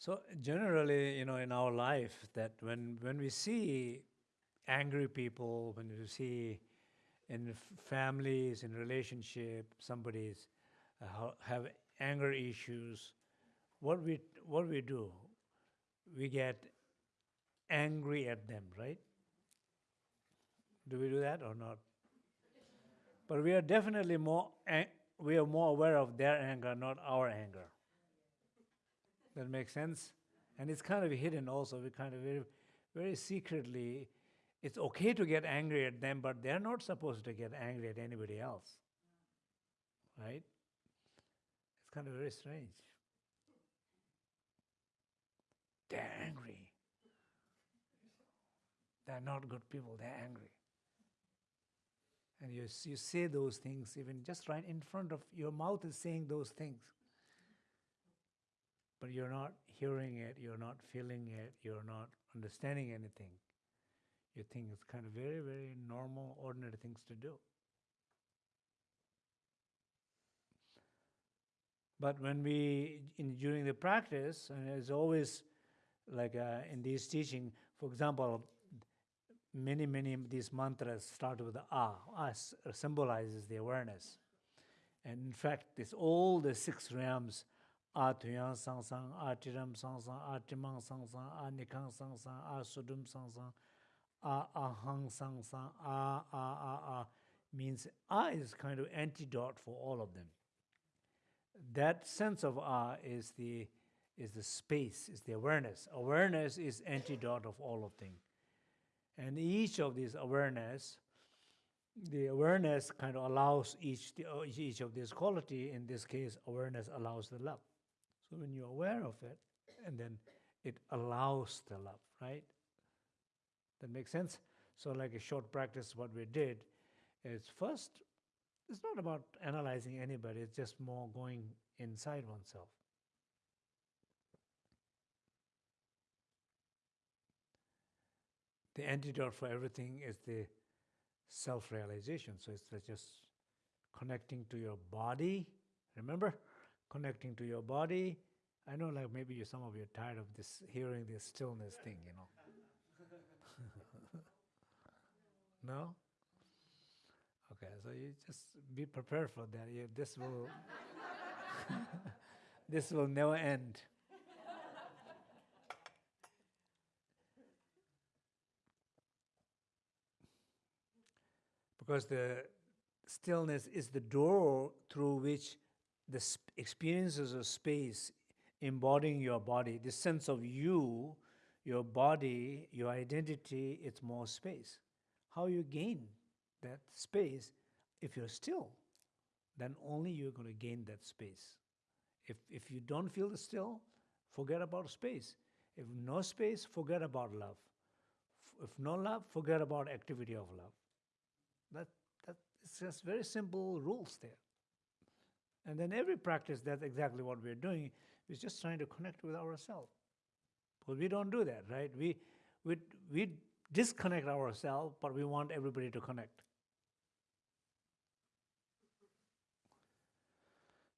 So generally, you know, in our life, that when when we see angry people, when we see in families, in relationship, somebody's uh, have anger issues, what we what we do, we get angry at them, right? Do we do that or not? But we are definitely more we are more aware of their anger, not our anger. That makes sense? And it's kind of hidden also. We kind of very, very secretly, it's okay to get angry at them, but they're not supposed to get angry at anybody else. Right? It's kind of very strange. They're angry. They're not good people, they're angry. And you, you say those things even just right in front of your mouth is saying those things but you're not hearing it, you're not feeling it, you're not understanding anything. You think it's kind of very, very normal, ordinary things to do. But when we, in, during the practice, and it's always like uh, in these teaching, for example, many, many of these mantras start with ah. Ah symbolizes the awareness. And in fact, this all the six realms a tuyang sang sang, a tiram sang sang, a timang sang sang, a nikang sang sang, a sudum sang sang, a ahang sang sang, a, a, a, a, means a is kind of antidote for all of them. That sense of a is the, is the space, is the awareness. Awareness is antidote of all of things. And each of these awareness, the awareness kind of allows each, the, each of this quality, in this case, awareness allows the love. So when you're aware of it, and then it allows the love, right? That makes sense? So like a short practice, what we did is first, it's not about analyzing anybody, it's just more going inside oneself. The antidote for everything is the self-realization. So it's just connecting to your body, remember? Connecting to your body. I know like maybe you, some of you are tired of this hearing this stillness thing, you know. no? Okay, so you just be prepared for that. This will this will never end. because the stillness is the door through which the experiences of space embodying your body, the sense of you, your body, your identity, it's more space. How you gain that space, if you're still, then only you're going to gain that space. If, if you don't feel the still, forget about space. If no space, forget about love. If no love, forget about activity of love. That, that, it's just very simple rules there. And then every practice, that's exactly what we're doing, is just trying to connect with ourselves. But we don't do that, right? We, we, we disconnect ourselves, but we want everybody to connect.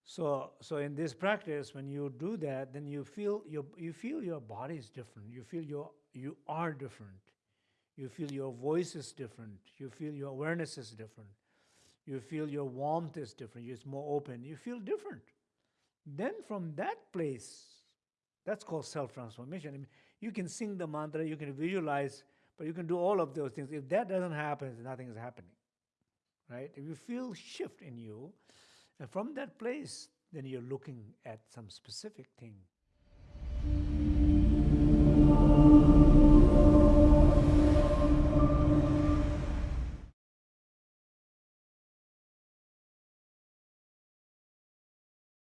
So, so in this practice, when you do that, then you feel your, you feel your body is different. You feel your, you are different. You feel your voice is different. You feel your awareness is different. You feel your warmth is different, it's more open, you feel different. Then from that place, that's called self-transformation. I mean, you can sing the mantra, you can visualize, but you can do all of those things. If that doesn't happen, nothing is happening, right? If you feel shift in you, and from that place, then you're looking at some specific thing